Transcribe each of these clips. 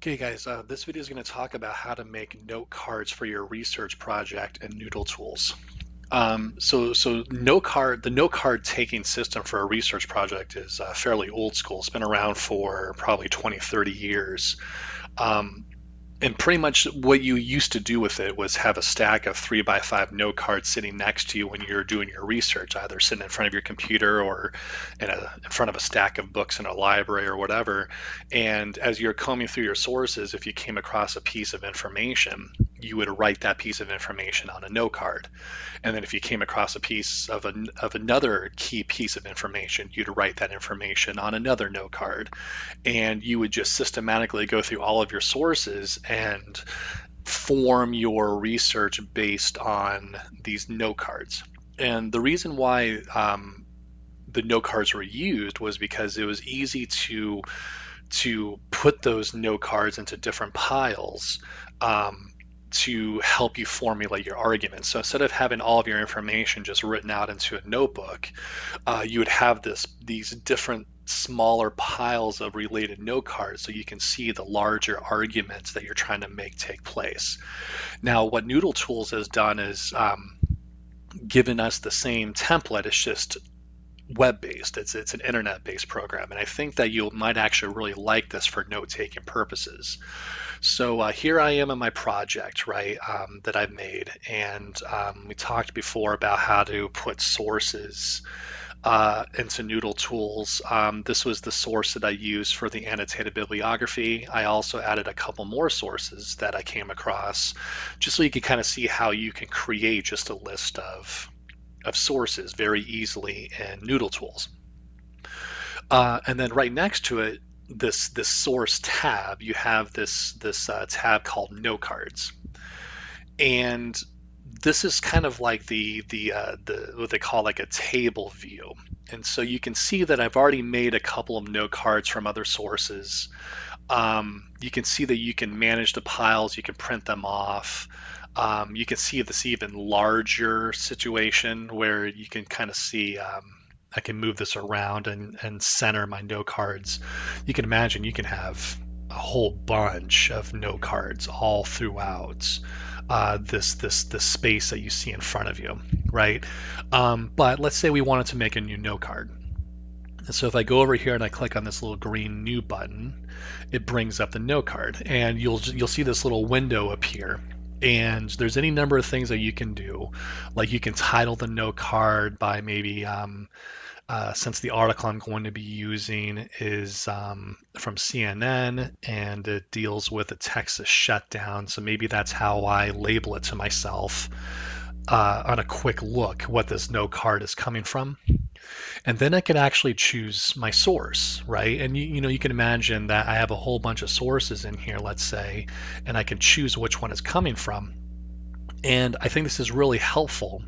Okay guys, uh, this video is going to talk about how to make note cards for your research project and Noodle Tools. Um, so, so note card, the note card taking system for a research project is uh, fairly old school. It's been around for probably 20, 30 years. Um, and pretty much what you used to do with it was have a stack of three by five note cards sitting next to you when you're doing your research, either sitting in front of your computer or in, a, in front of a stack of books in a library or whatever. And as you're combing through your sources, if you came across a piece of information, you would write that piece of information on a note card. And then if you came across a piece of, an, of another key piece of information, you'd write that information on another note card. And you would just systematically go through all of your sources and form your research based on these note cards. And the reason why um, the note cards were used was because it was easy to to put those note cards into different piles um, to help you formulate your arguments. So instead of having all of your information just written out into a notebook, uh, you would have this these different smaller piles of related note cards so you can see the larger arguments that you're trying to make take place. Now, what Noodle Tools has done is um, given us the same template. It's just web-based. It's it's an internet-based program, and I think that you might actually really like this for note-taking purposes. So uh, here I am in my project, right, um, that I've made, and um, we talked before about how to put sources uh, into Noodle Tools. Um, this was the source that I used for the annotated bibliography. I also added a couple more sources that I came across, just so you can kind of see how you can create just a list of of sources very easily in Noodle Tools. Uh, and then right next to it, this this source tab, you have this this uh, tab called Note Cards, and this is kind of like the the uh, the what they call like a table view. And so you can see that I've already made a couple of note cards from other sources. Um, you can see that you can manage the piles, you can print them off. Um, you can see this even larger situation where you can kind of see um, I can move this around and, and center my note cards. You can imagine you can have a whole bunch of note cards all throughout uh, this this this space that you see in front of you, right? Um, but let's say we wanted to make a new note card. And so if I go over here and I click on this little green new button, it brings up the note card, and you'll you'll see this little window appear and there's any number of things that you can do. Like you can title the note card by maybe um, uh, since the article i'm going to be using is um, from cnn and it deals with the texas shutdown. So maybe that's how i label it to myself uh, on a quick look what this note card is coming from and then I can actually choose my source, right? And you, you know, you can imagine that I have a whole bunch of sources in here, let's say, and I can choose which one it's coming from. And I think this is really helpful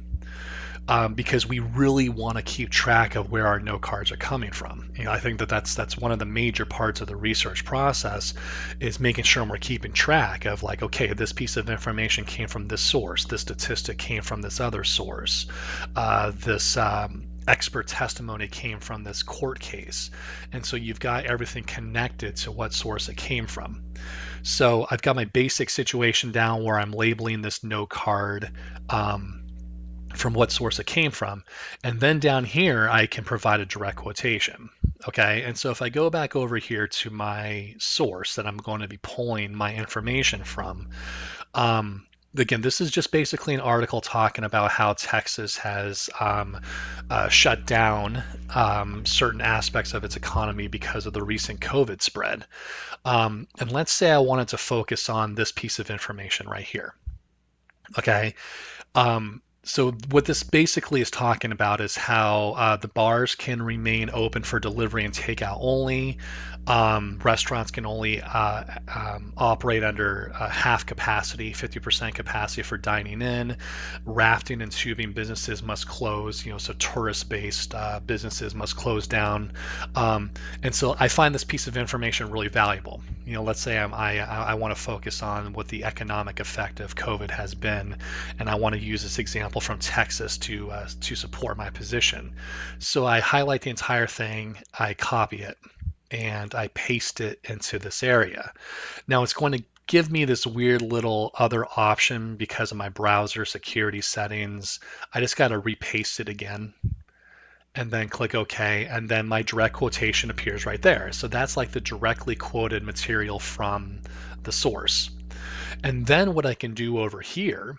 um, because we really want to keep track of where our note cards are coming from. You know, I think that that's that's one of the major parts of the research process is making sure we're keeping track of like, okay, this piece of information came from this source, this statistic came from this other source, uh, this um, expert testimony came from this court case. And so you've got everything connected to what source it came from. So I've got my basic situation down where I'm labeling this note card um, from what source it came from. And then down here, I can provide a direct quotation. Okay, and so if I go back over here to my source that I'm going to be pulling my information from, um, again, this is just basically an article talking about how Texas has um, uh, shut down um, certain aspects of its economy because of the recent COVID spread. Um, and let's say I wanted to focus on this piece of information right here. Okay. Um, so what this basically is talking about is how uh, the bars can remain open for delivery and takeout only. Um, restaurants can only uh, um, operate under uh, half capacity, 50% capacity for dining in. Rafting and tubing businesses must close. You know, so tourist-based uh, businesses must close down. Um, and so I find this piece of information really valuable. You know, let's say I'm, I I want to focus on what the economic effect of COVID has been, and I want to use this example from Texas to uh, to support my position. So I highlight the entire thing. I copy it and I paste it into this area. Now it's going to give me this weird little other option because of my browser security settings. I just got to repaste it again and then click OK, and then my direct quotation appears right there. So that's like the directly quoted material from the source. And then what I can do over here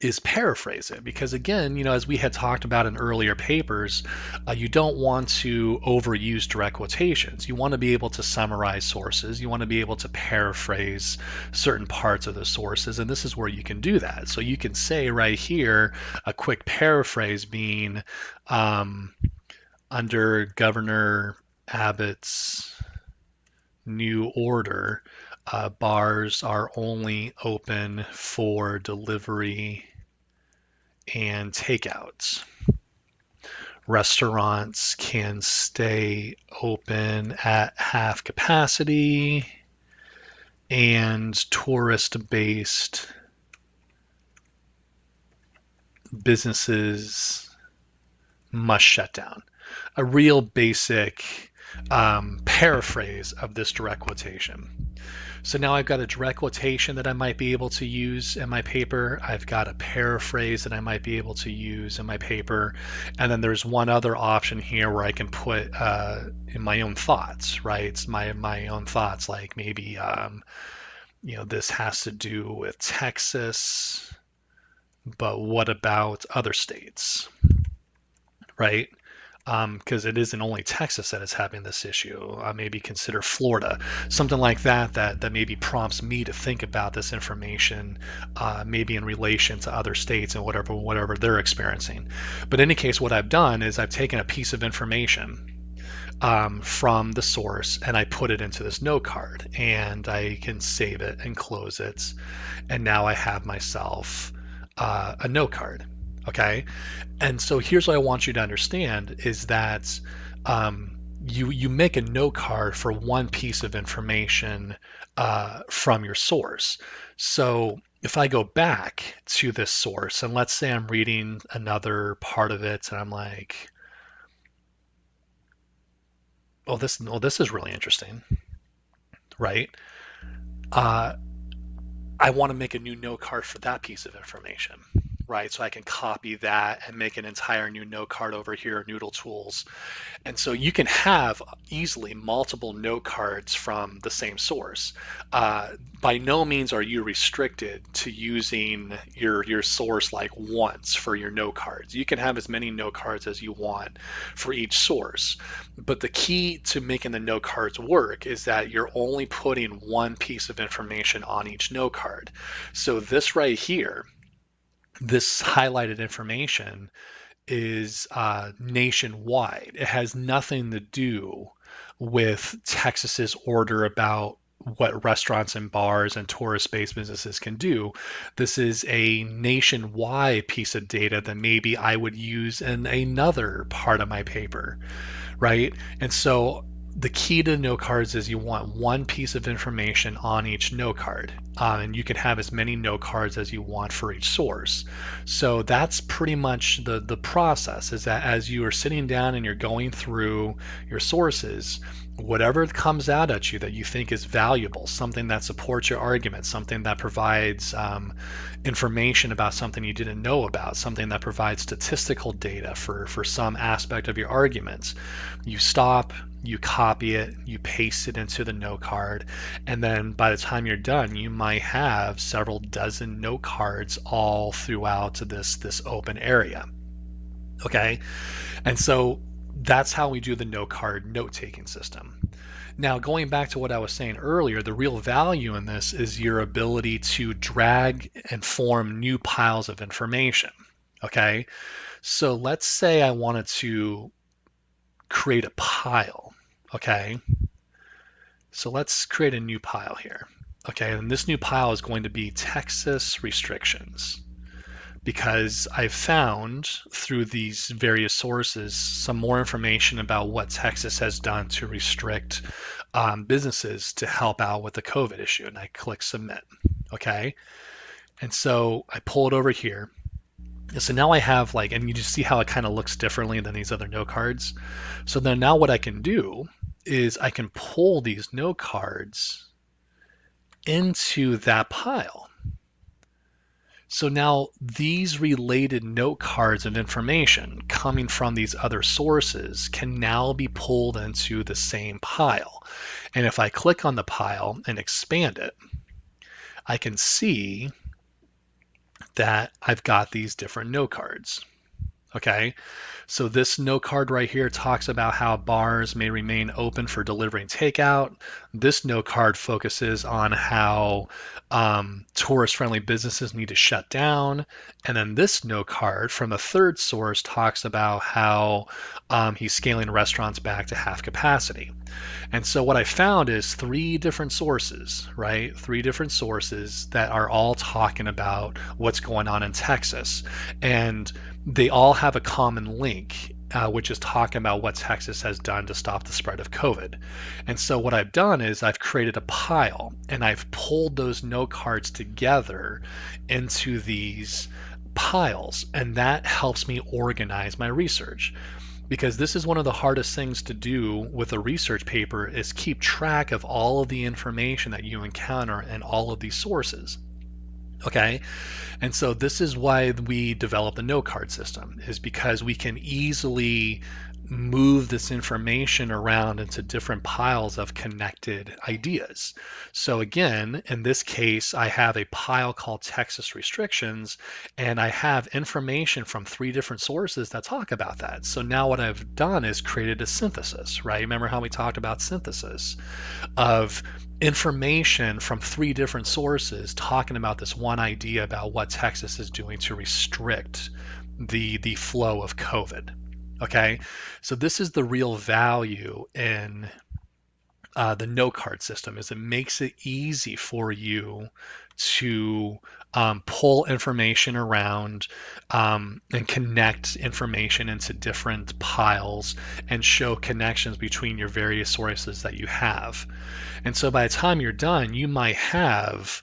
is paraphrase it because again you know as we had talked about in earlier papers uh, you don't want to overuse direct quotations. You want to be able to summarize sources. You want to be able to paraphrase certain parts of the sources and this is where you can do that. So you can say right here a quick paraphrase being um, under governor abbott's new order uh, bars are only open for delivery and takeouts. Restaurants can stay open at half capacity, and tourist based businesses must shut down. A real basic um, paraphrase of this direct quotation. So now I've got a direct quotation that I might be able to use in my paper. I've got a paraphrase that I might be able to use in my paper. And then there's one other option here where I can put uh, in my own thoughts, right? It's my, my own thoughts, like maybe, um, you know, this has to do with Texas, but what about other states, right? Because um, it isn't only Texas that is having this issue. Maybe consider Florida, something like that, that that maybe prompts me to think about this information, uh, maybe in relation to other states and whatever whatever they're experiencing. But in any case, what I've done is I've taken a piece of information. Um, from the source and I put it into this note card and I can save it and close it and now I have myself uh, a note card Okay. And so here's what I want you to understand is that um, you you make a note card for one piece of information uh, from your source. So if I go back to this source and let's say I'm reading another part of it and I'm like, oh this well this is really interesting, right? Uh, I want to make a new note card for that piece of information right? So I can copy that and make an entire new note card over here, Noodle Tools. And so you can have easily multiple note cards from the same source. Uh, by no means are you restricted to using your, your source like once for your note cards. You can have as many note cards as you want for each source. But the key to making the note cards work is that you're only putting one piece of information on each note card. So this right here, this highlighted information is uh, nationwide. It has nothing to do with Texas's order about what restaurants and bars and tourist-based businesses can do. This is a nationwide piece of data that maybe I would use in another part of my paper, right? And so the key to note cards is you want one piece of information on each note card, um, and you can have as many note cards as you want for each source. So that's pretty much the the process. Is that as you are sitting down and you're going through your sources, whatever comes out at you that you think is valuable, something that supports your argument, something that provides um, information about something you didn't know about, something that provides statistical data for, for some aspect of your arguments, you stop, you copy it, you paste it into the note card, and then by the time you're done, you might have several dozen note cards all throughout this, this open area. Okay, and so that's how we do the note card note taking system. Now, going back to what I was saying earlier, the real value in this is your ability to drag and form new piles of information. Okay, so let's say I wanted to create a pile. Okay, so let's create a new pile here. Okay, and this new pile is going to be Texas restrictions because I've found through these various sources some more information about what Texas has done to restrict um, businesses to help out with the COVID issue. And I click submit. Okay. And so I pull it over here. So now I have like, and you just see how it kind of looks differently than these other note cards. So then now what I can do is I can pull these note cards into that pile. So now these related note cards and information coming from these other sources can now be pulled into the same pile. And if I click on the pile and expand it, I can see that I've got these different note cards. Okay, so this note card right here talks about how bars may remain open for delivery and takeout. This note card focuses on how um, tourist-friendly businesses need to shut down. And then this note card from a third source talks about how um, he's scaling restaurants back to half capacity. And so what I found is three different sources, right? Three different sources that are all talking about what's going on in Texas. And they all have a common link, uh, which is talking about what Texas has done to stop the spread of COVID. And so what I've done is I've created a pile and I've pulled those note cards together into these piles, and that helps me organize my research because this is one of the hardest things to do with a research paper is keep track of all of the information that you encounter and all of these sources okay? And so this is why we developed the no card system is because we can easily move this information around into different piles of connected ideas. So again, in this case, I have a pile called Texas restrictions, and I have information from three different sources that talk about that. So now what I've done is created a synthesis, right? Remember how we talked about synthesis of information from three different sources talking about this one idea about what Texas is doing to restrict the the flow of COVID. Okay, so this is the real value in uh, the note card system is it makes it easy for you to um, pull information around um, and connect information into different piles and show connections between your various sources that you have. And so by the time you're done, you might have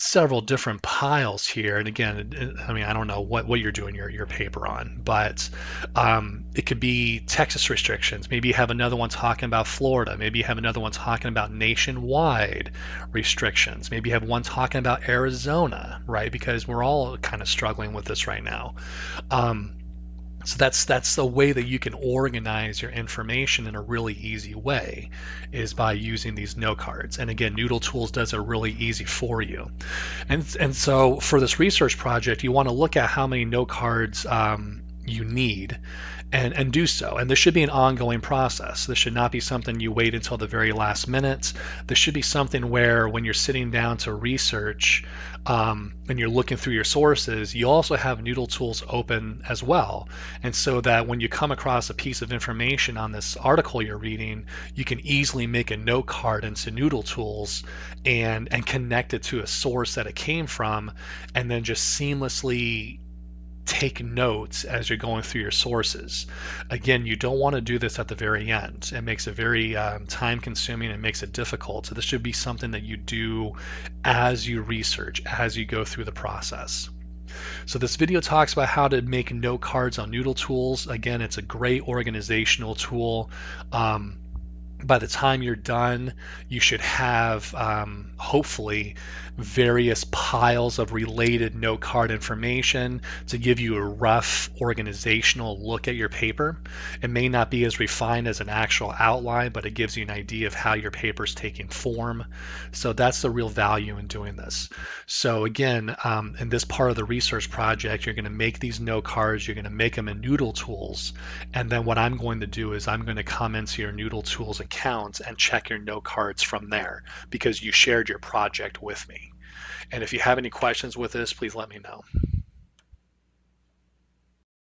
several different piles here. And again, I mean, I don't know what, what you're doing your, your paper on, but um, it could be Texas restrictions. Maybe you have another one talking about Florida. Maybe you have another one talking about nationwide restrictions. Maybe you have one talking about Arizona, right? Because we're all kind of struggling with this right now. Um, so that's that's the way that you can organize your information in a really easy way is by using these note cards. And again, Noodle Tools does it really easy for you. And and so for this research project, you want to look at how many note cards um, you need and, and do so. And this should be an ongoing process. This should not be something you wait until the very last minute. This should be something where when you're sitting down to research um, and you're looking through your sources, you also have Noodle Tools open as well. And so that when you come across a piece of information on this article you're reading, you can easily make a note card into Noodle Tools and, and connect it to a source that it came from, and then just seamlessly take notes as you're going through your sources. Again, you don't want to do this at the very end. It makes it very um, time consuming and makes it difficult. So this should be something that you do as you research, as you go through the process. So this video talks about how to make note cards on Noodle Tools. Again, it's a great organizational tool. Um, by the time you're done, you should have um, hopefully various piles of related note card information to give you a rough organizational look at your paper. It may not be as refined as an actual outline, but it gives you an idea of how your paper is taking form. So that's the real value in doing this. So again, um, in this part of the research project, you're going to make these note cards, you're going to make them in Noodle Tools, and then what I'm going to do is I'm going to come into your Noodle Tools account and check your note cards from there because you shared your project with me. And if you have any questions with this, please let me know.